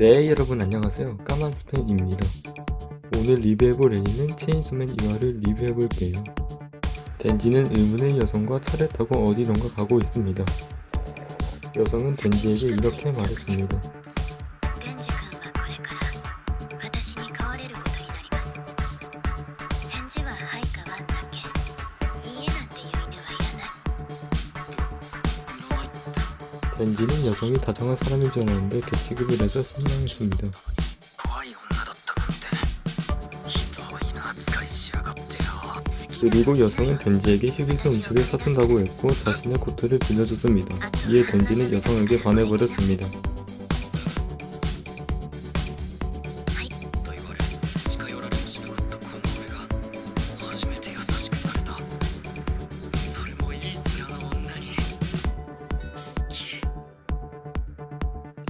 네 여러분 안녕하세요. 까만 스팸입니다. 오늘 리뷰해볼 애니는 체인소맨 2화를 리뷰해볼게요. 덴지는 의문의 여성과 차를 타고 어디론가 가고 있습니다. 여성은 덴지에게 이렇게 말했습니다 렌디는 여성이 다정한 사람인 줄 알았는데 개취급을 해서 실망했습니다. 그리고 여성은 덴지에게 휴게소 음식을 사준다고 했고 자신의 고토를 빌려줬습니다. 이에 덴지는 여성에게 반해버렸습니다.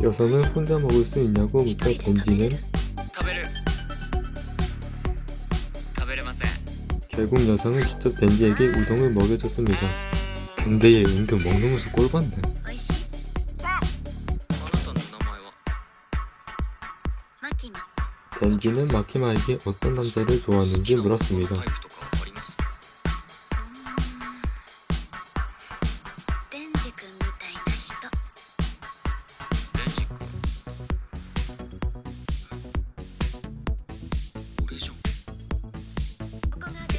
여성은 혼자 먹을 수 있냐고 묻다 던지는 결국 여성은 직접 댄지에게 우동을 먹여줬습니다. 근데 얘 은근 먹는 모습 꼴봤네. 댄지는 마키마에게 어떤 남자를 좋아하는지 물었습니다.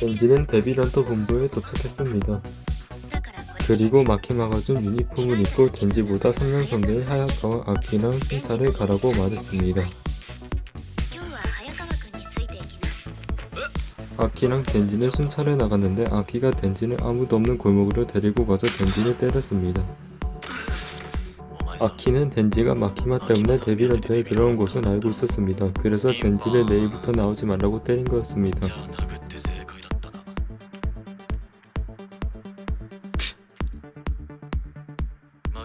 벤지는 데뷔런터 본부에 도착했습니다. 그리고 마키마가준 유니폼을 입고 덴지보다 3년 선배인 하야카와 아키랑 신타를 가라고 말했습니다. 아키랑 덴지는 순찰해 나갔는데 아키가 덴지는 아무도 없는 골목으로 데리고 가서 덴지를 때렸습니다. 아키는 덴지가 마키마 때문에 데뷔런터에 들어온 것은 알고 있었습니다. 그래서 덴지를 내일부터 나오지 말라고 때린 거였습니다.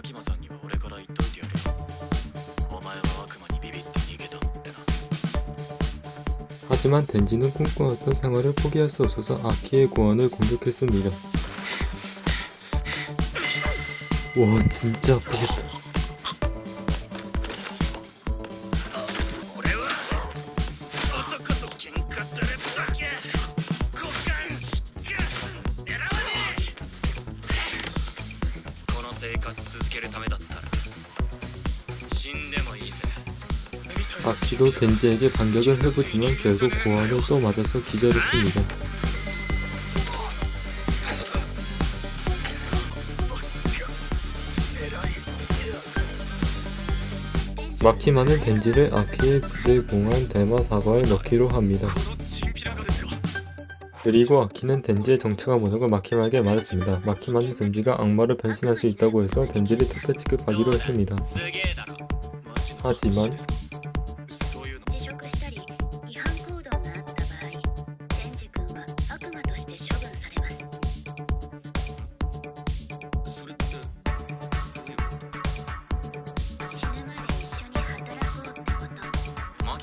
牧間さんには俺から言っといてやるよお前は悪魔にビビって逃げたってな 하지만 덴지는 꿈꿔왔던 생활을 포기할 수 없어서 아키의 고안을 공격했습니다. 와 진짜 아프겠다. の生活続けるためだったら死んでもいいぜ 아키도 덴지에게 반격을 해보지만 결국 고안을 또 맞아서 기절했습니다. 마키마는 덴지를 아키의 그들 공한 대마 사과에 넣기로 합니다. 그리고 아키는 덴지의 정체가 모성을 마키마에게 말했습니다. 마키마는 덴지가 악마로 변신할 수 있다고 해서 덴지를 택배 취급하기로 했습니다. 하지만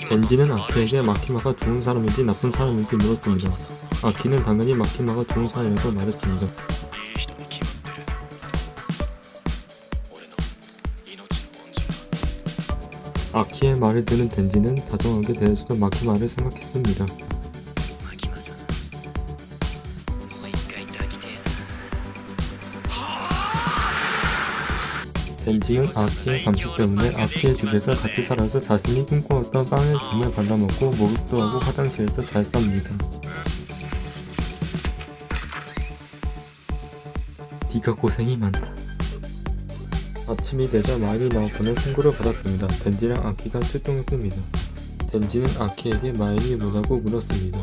덴지는 아키에게 마키마가 좋은 사람인지 나쁜 사람인지 물었습니다. 아 귀는 당연히 마키마가 동사이라고 말했습니다. 아키의 말을 들은 덴지는 다정하게 대해주던 마키마를 생각했습니다. 덴지는 아키의 감기 때문에 아키의 집에서 같이 살아서 자신이 꿈꿔왔던 빵을 짐을 발라먹고 목욕도 하고 화장실에서 잘 삽니다. 네가 고생이 많다. 아침이 되자 마일이 나왔다는 신고를 받았습니다. 덴지랑 아키가 출동했습니다. 덴지는 아키에게 마일이 뭐라고 물었습니다.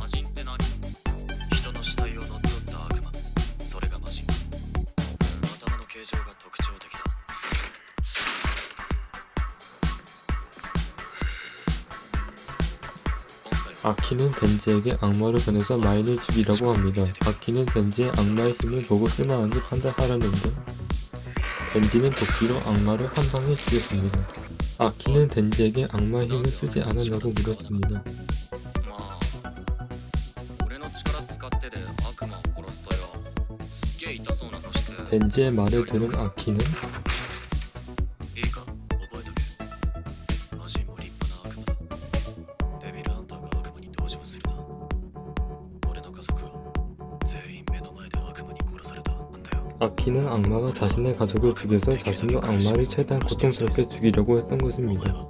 아키는 덴지에게 악마를 변해서 마인을 죽이라고 합니다. 아키는 덴지의 악마의 힘을 보고 쓸만한지 판단하려는데 덴지는 도끼로 악마를 한 방에 죽였습니다. 아키는 덴지에게 악마의 힘을 쓰지 않았냐고 물었습니다. 덴지의 말을 들은 아키는 아키는 악마가 자신의 가족을 죽여서 자신도 악마를 최대한 고통스럽게 죽이려고 했던 것입니다.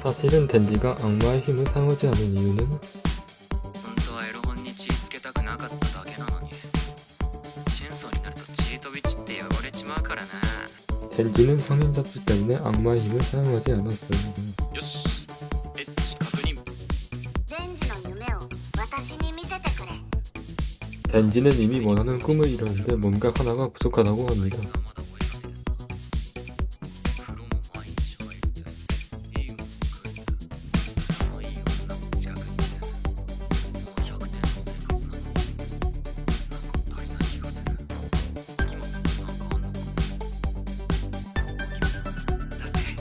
사실은 덴디가 악마의 힘을 사용하지 않은 이유는 벨기는 성인 잡지 때문에 악마의 힘을 사용하지 않았어요. 요시, 덴지는 이미 원하는 꿈을 이뤘는데 뭔가 하나가 부족하다고 합니다.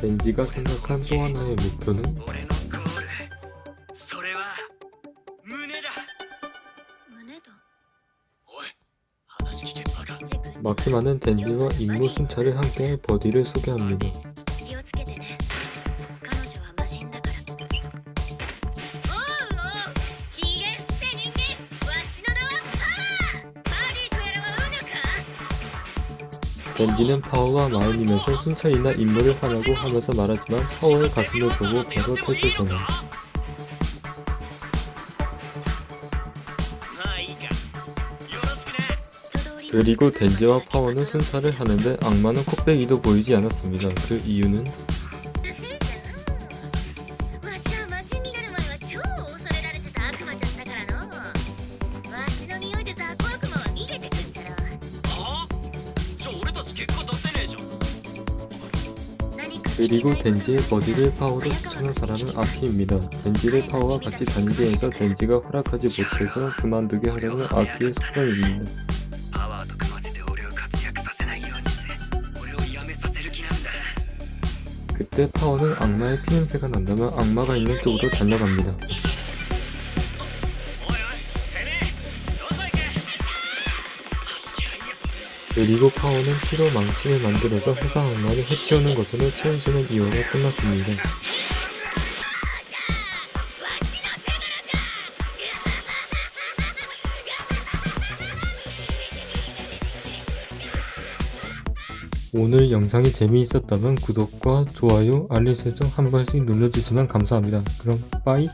렌지가 생각한 또 하나의 목표는? 그 마키마는 덴지와 임무 순찰을 함께할 버디를 소개합니다. 런지는 파워와 마음이면서 순찰이나 임무를 하라고 하면서 말하지만 파워의 가슴을 보고 바로 탓을 전해. 그리고 댄지와 파워는 순찰을 하는데 악마는 코빼기도 보이지 않았습니다. 그 이유는 그리고 덴지의 버디를 파워로 추천한 사람은 아키입니다. 덴지의 파워와 같이 단지에서 덴지가 허락하지 못해서 그만두게 하려는 아키의 속성입니다. 그때 파워는 악마의 피냄새가 난다면 악마가 있는 쪽으로 달려갑니다. 그리고 파워는 피로 망치를 만들어서 회사 악마를 해치우는 것으로 체인소맨 2화가 끝났습니다. 오늘 영상이 재미있었다면 구독과 좋아요, 알림 설정 한 번씩 눌러주시면 감사합니다. 그럼 빠이!